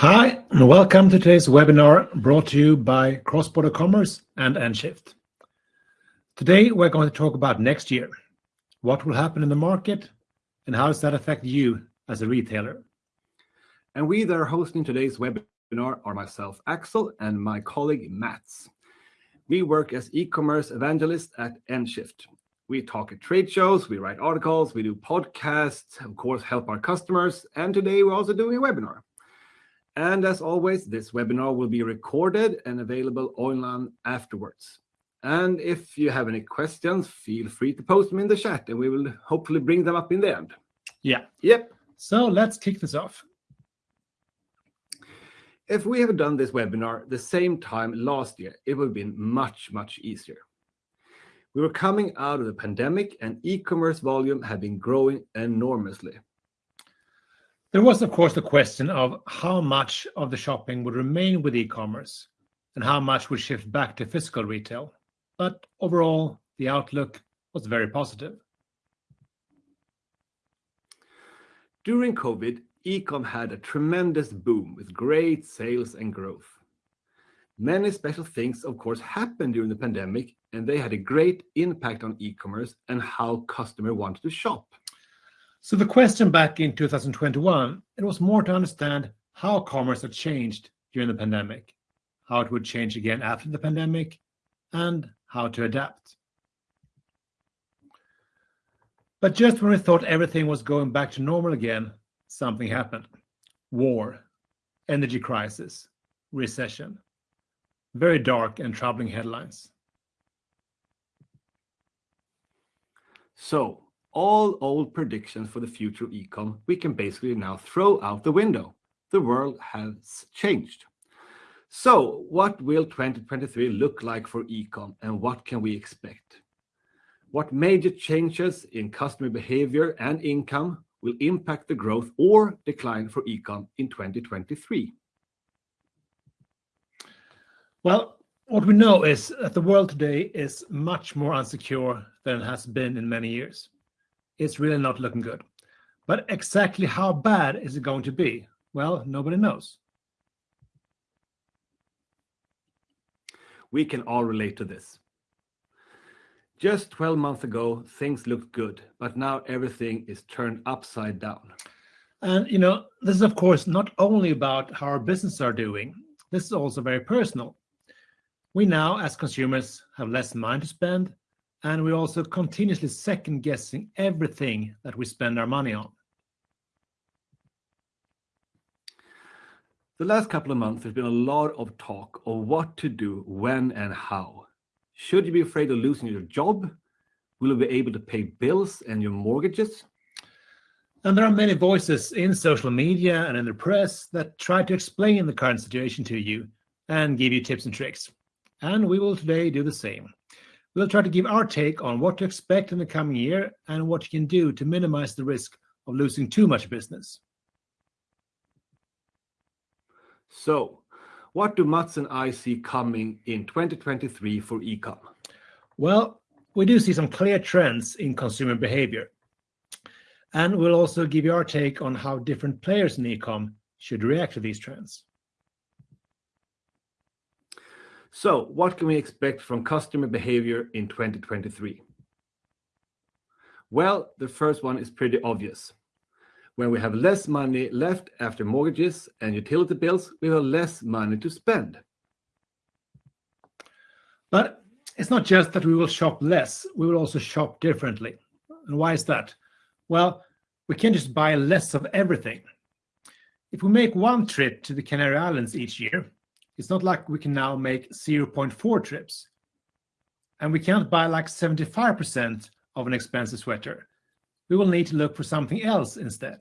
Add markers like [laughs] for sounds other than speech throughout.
Hi, and welcome to today's webinar brought to you by Cross-Border Commerce and Nshift. Today, we're going to talk about next year, what will happen in the market, and how does that affect you as a retailer. And we that are hosting today's webinar are myself, Axel, and my colleague, Mats. We work as e-commerce evangelists at Nshift. We talk at trade shows, we write articles, we do podcasts, of course, help our customers, and today we're also doing a webinar. And as always, this webinar will be recorded and available online afterwards. And if you have any questions, feel free to post them in the chat and we will hopefully bring them up in the end. Yeah. Yep. So let's kick this off. If we have done this webinar the same time last year, it would have been much, much easier. We were coming out of the pandemic and e-commerce volume had been growing enormously. There was, of course, the question of how much of the shopping would remain with e-commerce and how much would shift back to physical retail. But overall, the outlook was very positive. During COVID, e-com had a tremendous boom with great sales and growth. Many special things, of course, happened during the pandemic, and they had a great impact on e-commerce and how customers wanted to shop. So the question back in 2021, it was more to understand how commerce had changed during the pandemic, how it would change again after the pandemic, and how to adapt. But just when we thought everything was going back to normal again, something happened. War, energy crisis, recession. Very dark and troubling headlines. So, all old predictions for the future of ecom we can basically now throw out the window. The world has changed. So what will 2023 look like for ecom and what can we expect? What major changes in customer behavior and income will impact the growth or decline for ecom in 2023? Well, what we know is that the world today is much more unsecure than it has been in many years it's really not looking good. But exactly how bad is it going to be? Well, nobody knows. We can all relate to this. Just 12 months ago, things looked good, but now everything is turned upside down. And, you know, this is, of course, not only about how our businesses are doing, this is also very personal. We now, as consumers, have less money to spend, and we're also continuously second guessing everything that we spend our money on. The last couple of months, there's been a lot of talk of what to do, when, and how. Should you be afraid of losing your job? Will you be able to pay bills and your mortgages? And there are many voices in social media and in the press that try to explain the current situation to you and give you tips and tricks. And we will today do the same. We'll try to give our take on what to expect in the coming year and what you can do to minimize the risk of losing too much business. So, what do Mats and I see coming in 2023 for ecom? Well, we do see some clear trends in consumer behavior. And we'll also give you our take on how different players in ecom should react to these trends. So what can we expect from customer behavior in 2023? Well, the first one is pretty obvious. When we have less money left after mortgages and utility bills, we have less money to spend. But it's not just that we will shop less, we will also shop differently. And why is that? Well, we can't just buy less of everything. If we make one trip to the Canary Islands each year, it's not like we can now make 0.4 trips. And we can't buy like 75% of an expensive sweater. We will need to look for something else instead.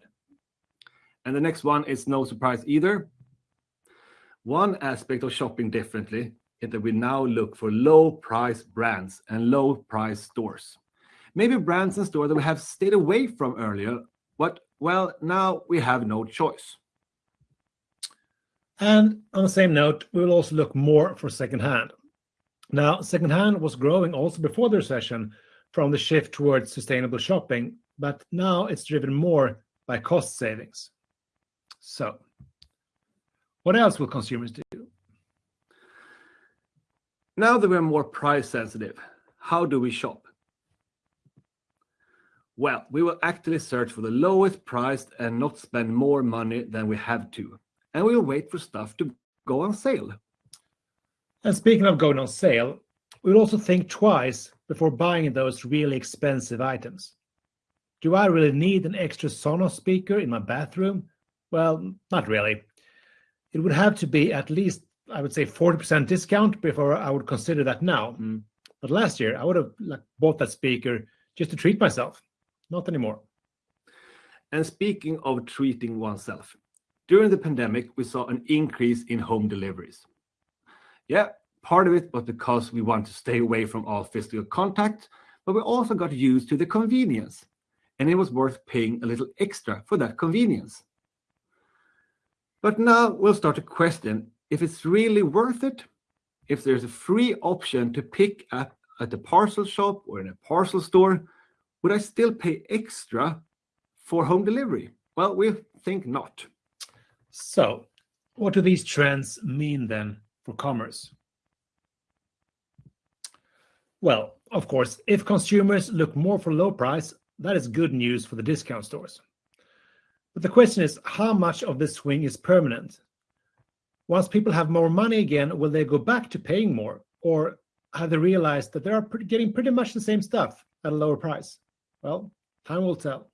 And the next one is no surprise either. One aspect of shopping differently is that we now look for low price brands and low price stores. Maybe brands and stores that we have stayed away from earlier, but well, now we have no choice. And on the same note, we will also look more for secondhand. Now, secondhand was growing also before the recession from the shift towards sustainable shopping, but now it's driven more by cost savings. So, What else will consumers do? Now that we're more price sensitive, how do we shop? Well, we will actively search for the lowest price and not spend more money than we have to. And we will wait for stuff to go on sale. And speaking of going on sale, we'll also think twice before buying those really expensive items. Do I really need an extra Sonos speaker in my bathroom? Well, not really. It would have to be at least, I would say, 40% discount before I would consider that now. Mm. But last year, I would have like, bought that speaker just to treat myself. Not anymore. And speaking of treating oneself, during the pandemic, we saw an increase in home deliveries. Yeah, part of it was because we want to stay away from all physical contact, but we also got used to the convenience, and it was worth paying a little extra for that convenience. But now we'll start to question if it's really worth it, if there's a free option to pick up at a parcel shop or in a parcel store, would I still pay extra for home delivery? Well, we think not. So, what do these trends mean then for commerce? Well, of course, if consumers look more for low price, that is good news for the discount stores. But the question is how much of this swing is permanent? Once people have more money again, will they go back to paying more? Or have they realized that they are getting pretty much the same stuff at a lower price? Well, time will tell.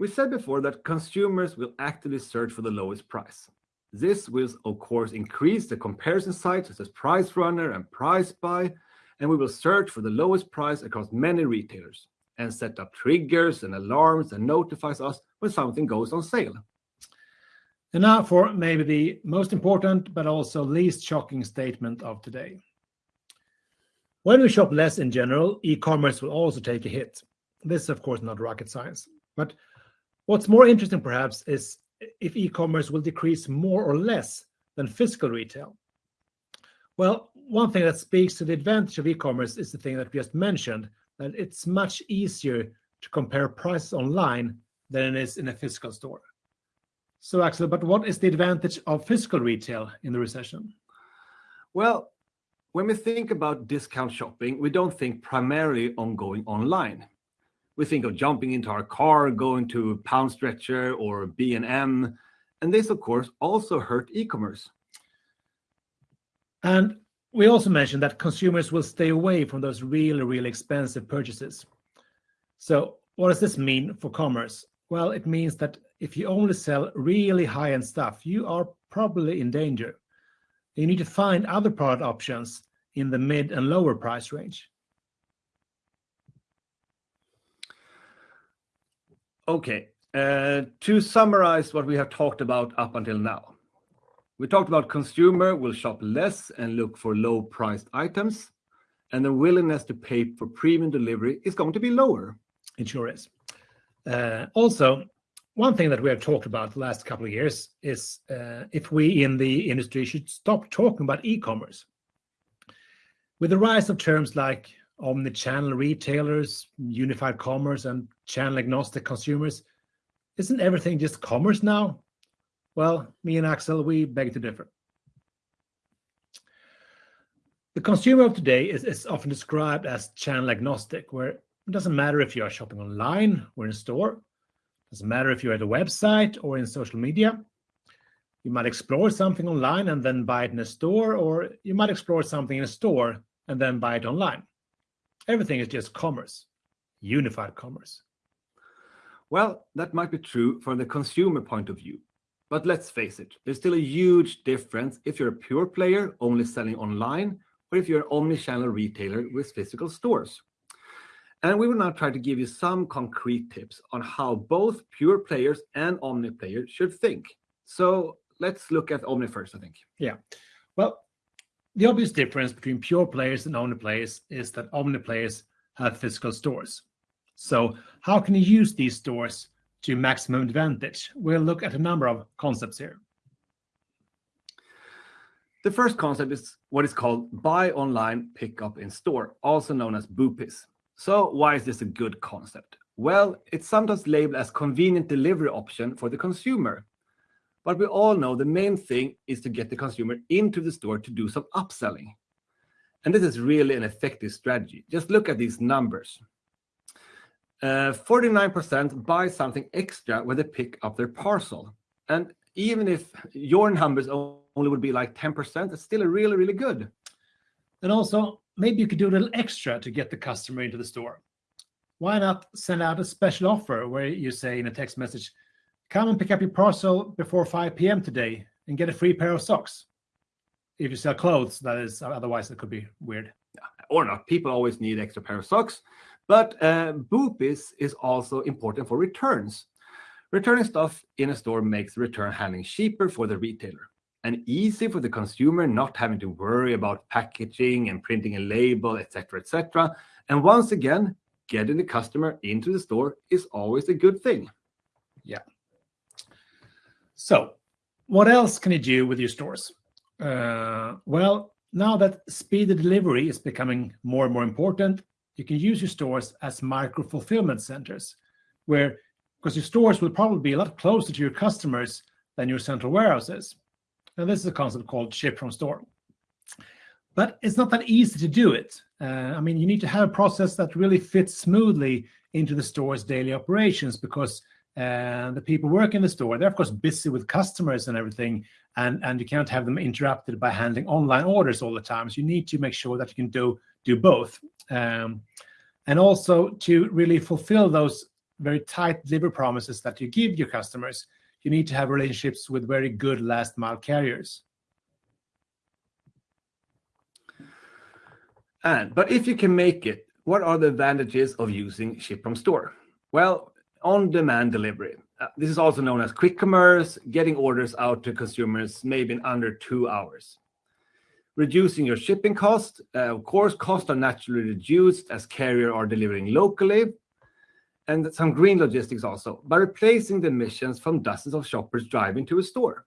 We said before that consumers will actively search for the lowest price. This will, of course, increase the comparison sites such as Price Runner and PriceSpy, and we will search for the lowest price across many retailers and set up triggers and alarms that notifies us when something goes on sale. And now for maybe the most important but also least shocking statement of today. When we shop less in general, e-commerce will also take a hit. This is of course not rocket science, but what's more interesting perhaps is if e-commerce will decrease more or less than physical retail. Well, one thing that speaks to the advantage of e-commerce is the thing that we just mentioned, that it's much easier to compare prices online than it is in a physical store. So Axel, but what is the advantage of physical retail in the recession? Well, when we think about discount shopping, we don't think primarily on going online. We think of jumping into our car, going to Pound Stretcher or B&M, and this, of course, also hurt e-commerce. And we also mentioned that consumers will stay away from those really, really expensive purchases. So what does this mean for commerce? Well, it means that if you only sell really high-end stuff, you are probably in danger. You need to find other product options in the mid and lower price range. Okay, uh, to summarize what we have talked about up until now. We talked about consumer will shop less and look for low priced items, and the willingness to pay for premium delivery is going to be lower. It sure is. Uh, also, one thing that we have talked about the last couple of years is uh, if we in the industry should stop talking about e-commerce. With the rise of terms like omni-channel retailers, unified commerce, and channel agnostic consumers, isn't everything just commerce now? Well, me and Axel, we beg to differ. The consumer of today is, is often described as channel agnostic, where it doesn't matter if you are shopping online or in store. It doesn't matter if you're at a website or in social media. You might explore something online and then buy it in a store, or you might explore something in a store and then buy it online. Everything is just commerce, unified commerce. Well, that might be true from the consumer point of view. But let's face it, there's still a huge difference if you're a pure player only selling online or if you're an omni-channel retailer with physical stores. And we will now try to give you some concrete tips on how both pure players and omni players should think. So let's look at omni first, I think. Yeah. Well, the obvious difference between pure players and omni players is that omni players have physical stores. So how can you use these stores to maximum advantage? We'll look at a number of concepts here. The first concept is what is called buy online, pick up in store, also known as BOPIS. So why is this a good concept? Well, it's sometimes labeled as convenient delivery option for the consumer. But we all know the main thing is to get the consumer into the store to do some upselling. And this is really an effective strategy. Just look at these numbers. Uh, 49% buy something extra when they pick up their parcel. And even if your numbers only would be like 10%, it's still really, really good. And also, maybe you could do a little extra to get the customer into the store. Why not send out a special offer where you say in a text message, come and pick up your parcel before 5 p.m. today and get a free pair of socks. If you sell clothes, that is, otherwise it could be weird. Or not. People always need extra pair of socks. But uh, BOPIS is also important for returns. Returning stuff in a store makes return handling cheaper for the retailer and easy for the consumer not having to worry about packaging and printing a label, etc., etc. And once again, getting the customer into the store is always a good thing. Yeah. So, what else can you do with your stores? Uh, well, now that speed of delivery is becoming more and more important, you can use your stores as micro fulfillment centers, where because your stores will probably be a lot closer to your customers than your central warehouses. And this is a concept called ship from store. But it's not that easy to do it. Uh, I mean, you need to have a process that really fits smoothly into the store's daily operations because uh, the people work in the store, they're of course busy with customers and everything, and, and you can't have them interrupted by handling online orders all the time. So you need to make sure that you can do, do both. Um, and also to really fulfill those very tight delivery promises that you give your customers, you need to have relationships with very good last mile carriers. And but if you can make it, what are the advantages of using ship from store? Well, on-demand delivery. Uh, this is also known as quick commerce, getting orders out to consumers maybe in under two hours. Reducing your shipping cost. Uh, of course, costs are naturally reduced as carrier are delivering locally, and some green logistics also, by replacing the emissions from dozens of shoppers driving to a store.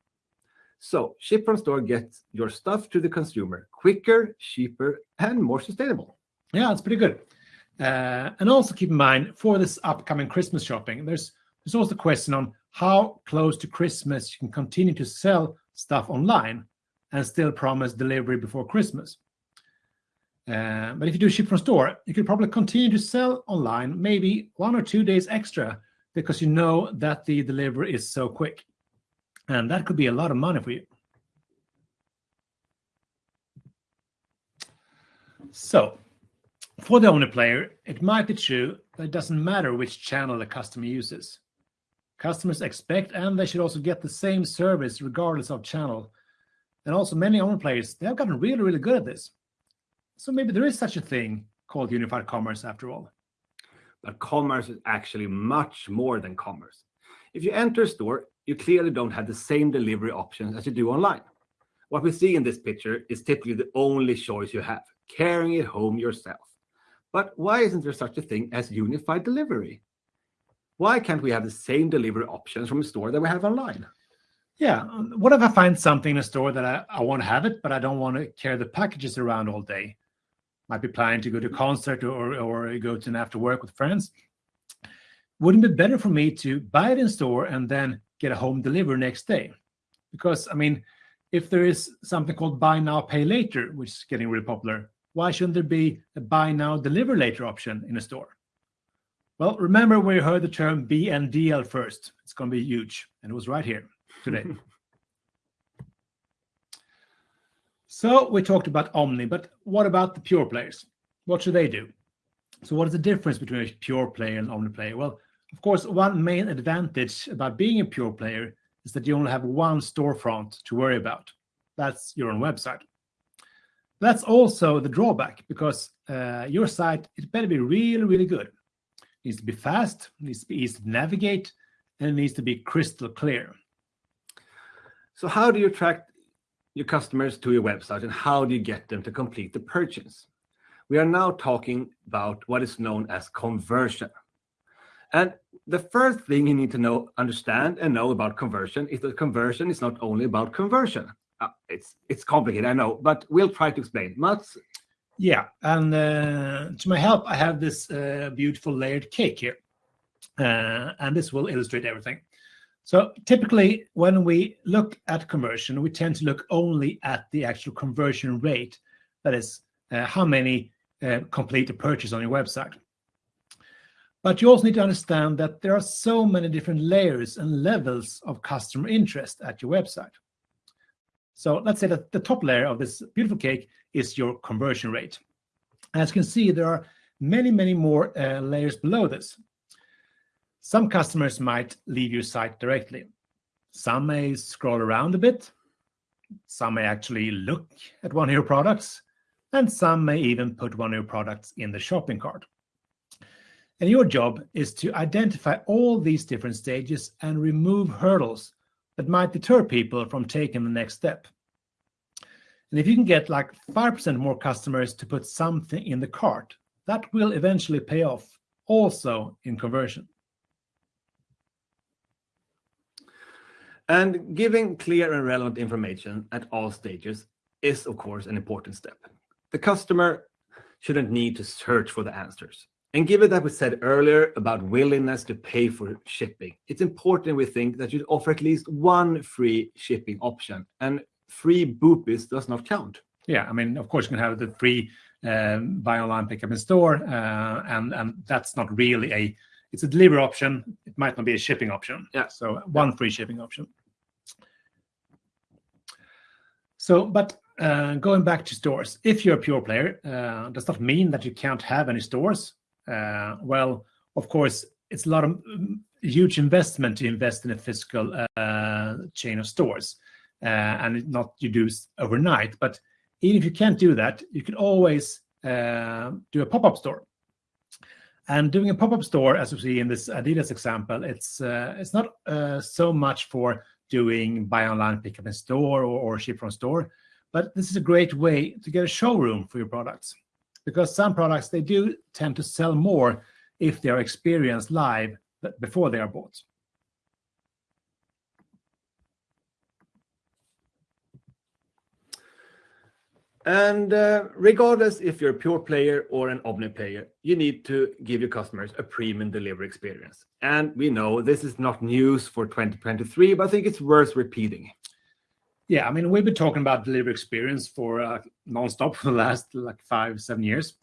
So ship from store gets your stuff to the consumer quicker, cheaper, and more sustainable. Yeah, it's pretty good. Uh, and also keep in mind for this upcoming Christmas shopping, there's there's also the question on how close to Christmas you can continue to sell stuff online and still promise delivery before Christmas. Uh, but if you do ship from store, you could probably continue to sell online, maybe one or two days extra, because you know that the delivery is so quick. And that could be a lot of money for you. So, for the omni player, it might be true that it doesn't matter which channel the customer uses. Customers expect and they should also get the same service regardless of channel. And also many omni players, they have gotten really, really good at this. So maybe there is such a thing called unified commerce after all. But commerce is actually much more than commerce. If you enter a store, you clearly don't have the same delivery options as you do online. What we see in this picture is typically the only choice you have, carrying it home yourself. But why isn't there such a thing as unified delivery? Why can't we have the same delivery options from a store that we have online? Yeah. What if I find something in a store that I, I want to have it, but I don't want to carry the packages around all day? might be planning to go to a concert or, or go to an after work with friends. Wouldn't it be better for me to buy it in store and then get a home delivery next day? Because, I mean, if there is something called buy now, pay later, which is getting really popular, why shouldn't there be a buy now, deliver later option in a store? Well, remember we heard the term BNDL first. It's going to be huge. And it was right here today. [laughs] So we talked about Omni, but what about the pure players? What should they do? So what is the difference between a pure player and Omni player? Well, of course, one main advantage about being a pure player is that you only have one storefront to worry about. That's your own website. That's also the drawback because uh, your site, it better be really, really good. It needs to be fast, needs to be easy to navigate, and it needs to be crystal clear. So how do you attract your customers to your website and how do you get them to complete the purchase? We are now talking about what is known as conversion. And the first thing you need to know, understand, and know about conversion is that conversion is not only about conversion. Uh, it's it's complicated, I know, but we'll try to explain. Mats? Yeah, and uh, to my help, I have this uh, beautiful layered cake here, uh, and this will illustrate everything. So typically, when we look at conversion, we tend to look only at the actual conversion rate. That is, uh, how many complete a purchase on your website. But you also need to understand that there are so many different layers and levels of customer interest at your website. So let's say that the top layer of this beautiful cake is your conversion rate. As you can see, there are many, many more uh, layers below this. Some customers might leave your site directly. Some may scroll around a bit. Some may actually look at one of your products. And some may even put one of your products in the shopping cart. And your job is to identify all these different stages and remove hurdles that might deter people from taking the next step. And if you can get like 5% more customers to put something in the cart, that will eventually pay off also in conversion. And giving clear and relevant information at all stages is, of course, an important step. The customer shouldn't need to search for the answers. And given that we said earlier about willingness to pay for shipping, it's important we think that you offer at least one free shipping option. And free BOPIS does not count. Yeah, I mean, of course, you can have the free um, buy online, pick up in store, uh, and and that's not really a. It's a delivery option. It might not be a shipping option. Yeah. So one free shipping option. So, but uh, going back to stores, if you're a pure player, uh, does not mean that you can't have any stores. Uh, well, of course, it's a lot of um, huge investment to invest in a physical uh, chain of stores, uh, and not you do overnight. But even if you can't do that, you can always do a pop-up store. And doing a pop-up store, as we see in this Adidas example, it's it's not so much for doing buy online, pick up in store, or, or ship from store, but this is a great way to get a showroom for your products because some products they do tend to sell more if they are experienced live before they are bought. And uh, regardless if you're a pure player or an omni player, you need to give your customers a premium delivery experience. And we know this is not news for 2023, but I think it's worth repeating. Yeah, I mean, we've been talking about delivery experience for uh, nonstop for the last like five, seven years.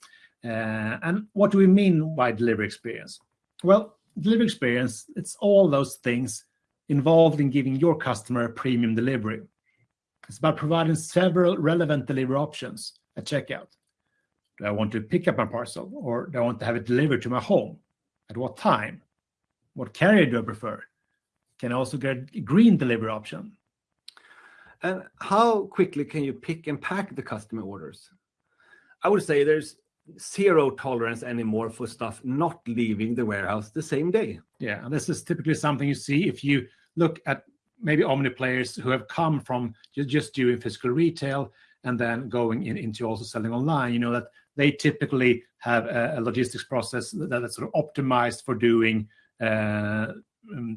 Uh, and what do we mean by delivery experience? Well, delivery experience, it's all those things involved in giving your customer a premium delivery. It's about providing several relevant delivery options at checkout. Do I want to pick up my parcel or do I want to have it delivered to my home? At what time? What carrier do I prefer? Can I also get a green delivery option? And how quickly can you pick and pack the customer orders? I would say there's zero tolerance anymore for stuff not leaving the warehouse the same day. Yeah, and this is typically something you see if you look at maybe omni players who have come from just doing physical retail and then going in, into also selling online. You know that they typically have a, a logistics process that, that's sort of optimized for doing uh,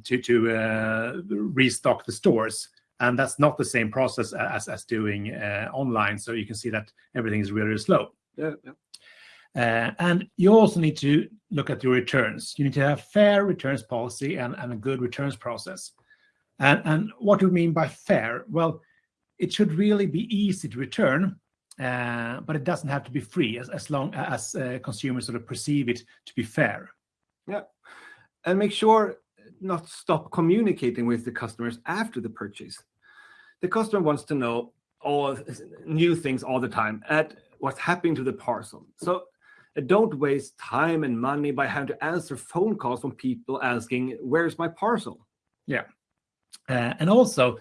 to to uh, restock the stores and that's not the same process as as doing uh, online. So you can see that everything is really, really slow. Yeah. yeah. Uh, and you also need to look at your returns. You need to have fair returns policy and, and a good returns process. And, and what do we mean by fair? Well, it should really be easy to return, uh, but it doesn't have to be free as, as long as uh, consumers sort of perceive it to be fair. Yeah. And make sure not stop communicating with the customers after the purchase. The customer wants to know all new things all the time at what's happening to the parcel. So uh, don't waste time and money by having to answer phone calls from people asking, where's my parcel? Yeah. Uh, and also,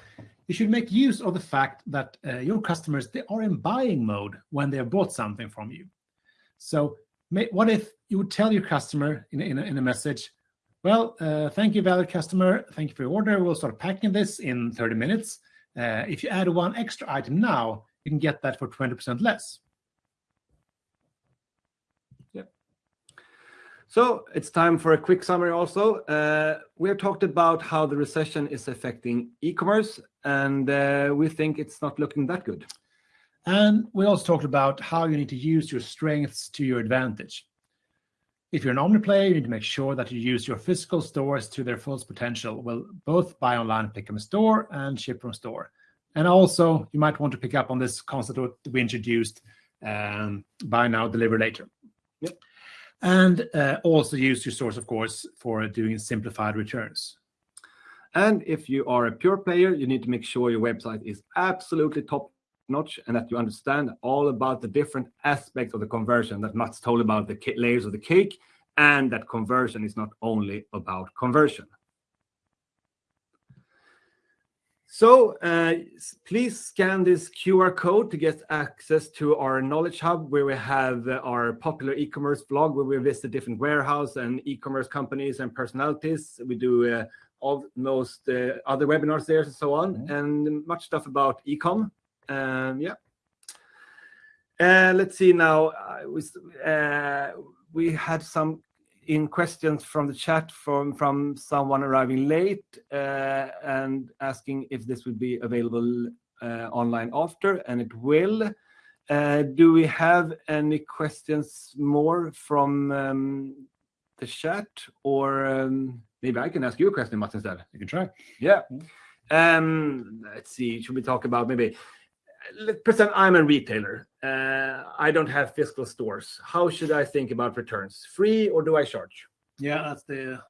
you should make use of the fact that uh, your customers, they are in buying mode when they have bought something from you. So may, what if you would tell your customer in, in, in a message, well, uh, thank you, valid customer. Thank you for your order. We'll start packing this in 30 minutes. Uh, if you add one extra item now, you can get that for 20% less. Yeah. So it's time for a quick summary also. Uh, we have talked about how the recession is affecting e-commerce, and uh, we think it's not looking that good. And we also talked about how you need to use your strengths to your advantage. If you're an omni player, you need to make sure that you use your physical stores to their fullest potential. Well, both buy online, pick from store, and ship from store. And also, you might want to pick up on this concept that we introduced, um, buy now, deliver later. Yep. And uh, also use your stores, of course, for doing simplified returns. And if you are a pure player, you need to make sure your website is absolutely top notch and that you understand all about the different aspects of the conversion that Mats told about the layers of the cake and that conversion is not only about conversion. So uh, please scan this QR code to get access to our knowledge hub where we have uh, our popular e-commerce blog where we visit different warehouse and e-commerce companies and personalities. We do uh, all most uh, other webinars there and so on mm -hmm. and much stuff about e-com. Um, yeah. Uh, let's see now. we, uh, we had some in questions from the chat from from someone arriving late uh, and asking if this would be available uh, online after, and it will. Uh, do we have any questions more from um, the chat, or um, maybe I can ask you a question, Mats, instead? You can try. Yeah. Um, let's see. Should we talk about maybe let's pretend I'm a retailer. Uh, I don't have physical stores. How should I think about returns? Free or do I charge? Yeah, that's the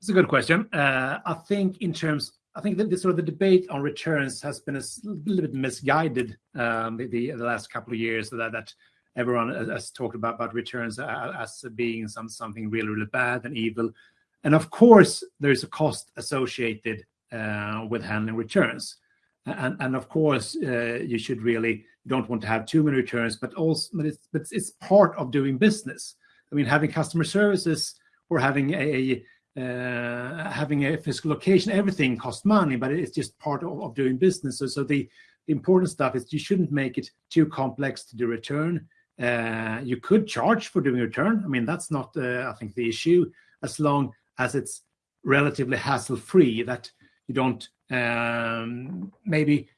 that's a good question. Uh, I think in terms, I think that the sort of the debate on returns has been a little bit misguided um, the, the, last couple of years. That that everyone has talked about about returns as being some something really really bad and evil, and of course there is a cost associated uh, with handling returns and and of course uh, you should really don't want to have too many returns but also but it's but it's part of doing business. I mean having customer services or having a uh, having a physical location everything costs money but it's just part of, of doing business. So, so the, the important stuff is you shouldn't make it too complex to do return. Uh, you could charge for doing return. I mean that's not uh, i think the issue as long as it's relatively hassle free that you don't um, maybe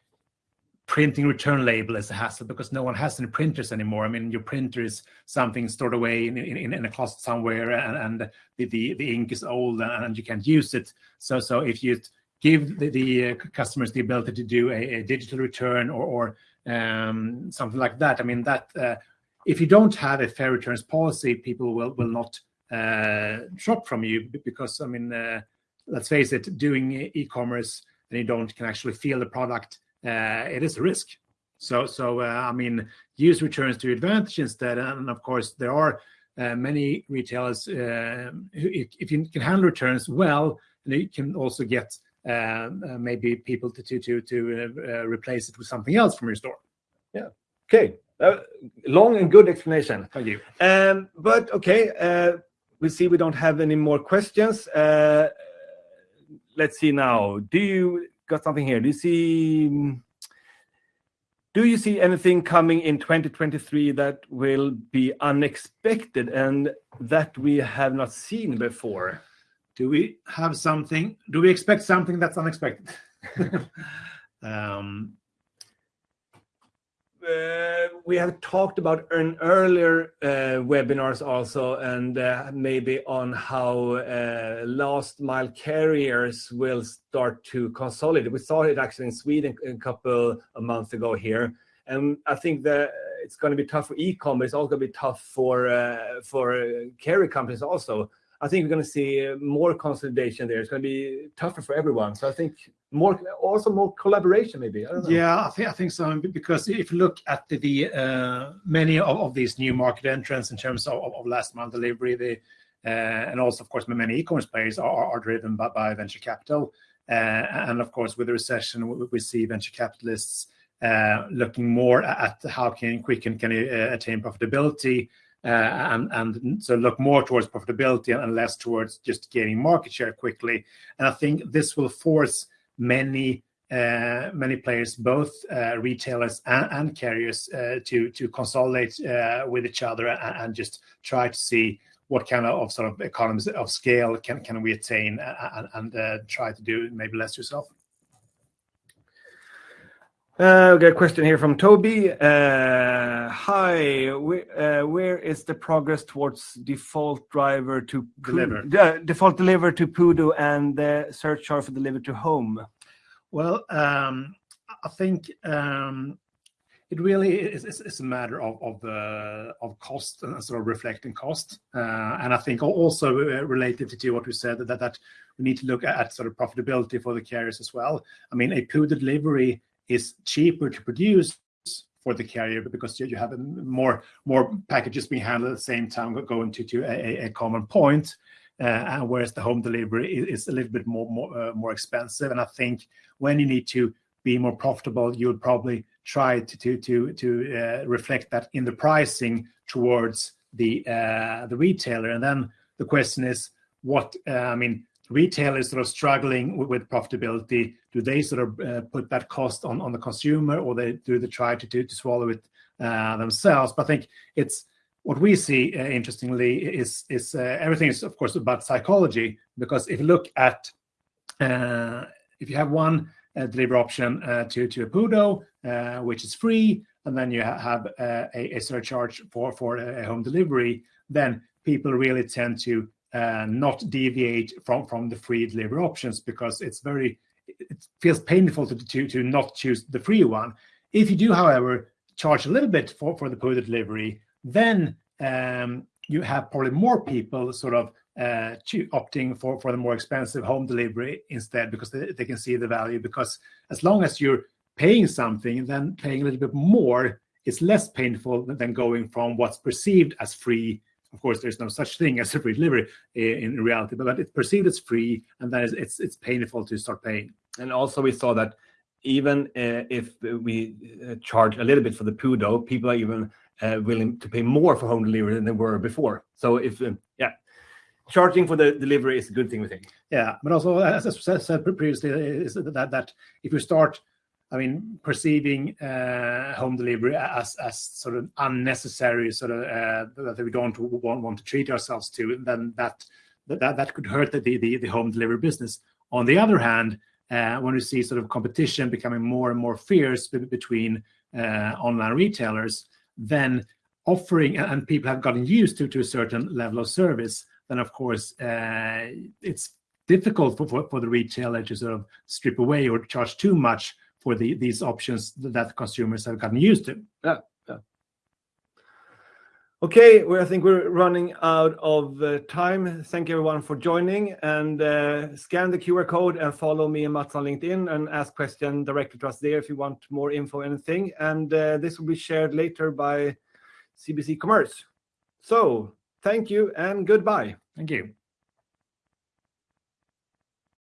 printing return label is a hassle because no one has any printers anymore. I mean, your printer is something stored away in, in, in a closet somewhere, and, and the, the, the ink is old and, you can't use it. So so if you give the, the uh, customers the ability to do a, a digital return or, or um, something like that, I mean that uh, if you don't have a fair returns policy, people will will not uh, shop from you because I mean, uh, let's face it, doing e-commerce and you don't can actually feel the product, uh, it is a risk. So, so uh, I mean, use returns to your advantage instead. And of course, there are uh, many retailers uh, who, if you can handle returns well, you can also get uh, uh, maybe people to to to, to replace it with something else from your store. Yeah. Okay. long and good explanation. Thank you. Um, but okay, we see we don't have any more questions let's see now. Do you got something here? Do you see? Do you see anything coming in 2023 that will be unexpected and that we have not seen before? Do we have something? Do we expect something that's unexpected? [laughs] um, uh, we have talked about in earlier uh, webinars also, and uh, maybe on how uh, last mile carriers will start to consolidate. We saw it actually in Sweden a couple of months ago here, and I think that it's going to be tough for e-commerce. It's also going to be tough for uh, for carrier companies also. I think we're going to see more consolidation there. It's going to be tougher for everyone. So I think more, also more collaboration, maybe. I yeah, I think I think so. Because if you look at the, the uh, many of, of these new market entrants in terms of, of last mile delivery, the uh, and also of course many e-commerce players are, are driven by, by venture capital. Uh, and of course, with the recession, we, we see venture capitalists uh, looking more at how can quick can uh, attain profitability and, and so look more towards profitability and less towards just gaining market share quickly. And I think this will force many uh, many players, both uh, retailers and, carriers, uh, to consolidate uh, with each other and, just try to see what kind of, sort of economies of scale can can we attain and, uh, try to do maybe less yourself. Uh, we got a question here from Toby. Uh, hi, wh- uh, where is the progress towards default driver to Deliver. uh, default deliver to Pudo and the surcharge for deliver to home? Well, um, I think um, it really is, is, is a matter of of, uh, of cost and sort of reflecting cost, uh, and I think also related to what we said that that we need to look at sort of profitability for the carriers as well. I mean, a PU delivery is cheaper to produce for the carrier because you you have more more packages being handled at the same time going to to a, a- common point. Uh, and whereas the home delivery is a little bit more more, uh, more expensive, and I think when you need to be more profitable, you'll probably try to to to to uh, reflect that in the pricing towards the uh, the retailer. And then the question is, what uh, I mean, retailers sort of struggling with, profitability. Do they sort of uh, put that cost on on the consumer, or they do they try to swallow it uh, themselves? But I think it's what we see uh, interestingly is is everything is of course about psychology because if you look at if you have one delivery option to to a Pudo, uh, which is free, and then you ha- have a, surcharge for for a home delivery, then people really tend to uh, not deviate from from the free delivery options because it's very it feels painful to to to not choose the free one. If you do, however, charge a little bit for for the Pudo delivery, then um, you have probably more people sort of uh, opting for for the more expensive home delivery instead because they, they can see the value. Because as long as you're paying something, then paying a little bit more is less painful than going from what's perceived as free. Of course, there's no such thing [laughs] as a free delivery in reality, but it's perceived as free, and then it's it's, it's painful to start paying. And also, we saw that even uh, if we uh, charge a little bit for the Pudo, people are even uh, willing to pay more for home delivery than they were before. So, if yeah, charging for the delivery is a good thing, we think. Yeah, but also as I said said previously, is that that if you start, I mean, perceiving uh, home delivery as as sort of unnecessary, sort of uh, that we don't want, want to treat ourselves to, then that that that could hurt the the, the home delivery business. On the other hand, uh, when we see sort of competition becoming more and more fierce be- between uh, online retailers, then offering and people have gotten used to to a certain level of service then of course uh, it's difficult for, for, for the retailer to sort of strip away or charge too much for the these options that consumers have gotten used to. Okay, well, I think we're running out of uh, time. Thank you everyone for joining and uh, scan the QR code and follow me and Mats on LinkedIn and ask question directly to us there if you want more info or anything. And uh, this will be shared later by CBC Commerce. So thank you and goodbye. Thank you.